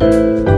you